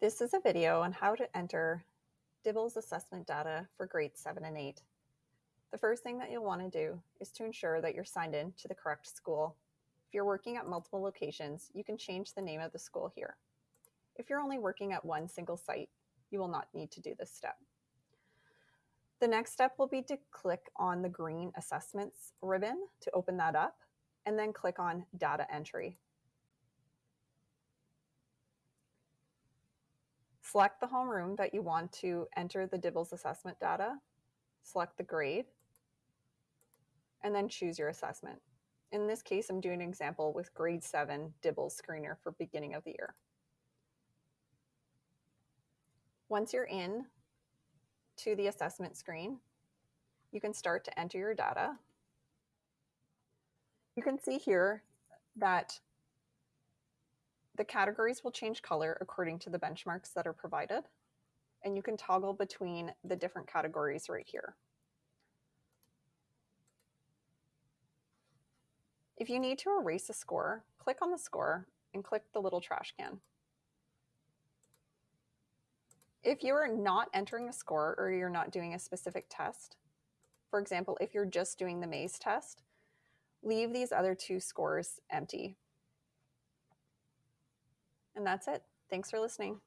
This is a video on how to enter DIBELS assessment data for grades 7 and 8. The first thing that you'll want to do is to ensure that you're signed in to the correct school. If you're working at multiple locations, you can change the name of the school here. If you're only working at one single site, you will not need to do this step. The next step will be to click on the green assessments ribbon to open that up, and then click on data entry. Select the homeroom that you want to enter the DIBELS assessment data, select the grade, and then choose your assessment. In this case, I'm doing an example with grade 7 DIBELS screener for beginning of the year. Once you're in to the assessment screen, you can start to enter your data. You can see here that the categories will change color according to the benchmarks that are provided, and you can toggle between the different categories right here. If you need to erase a score, click on the score and click the little trash can. If you are not entering a score or you're not doing a specific test, for example, if you're just doing the maze test, leave these other two scores empty and that's it. Thanks for listening.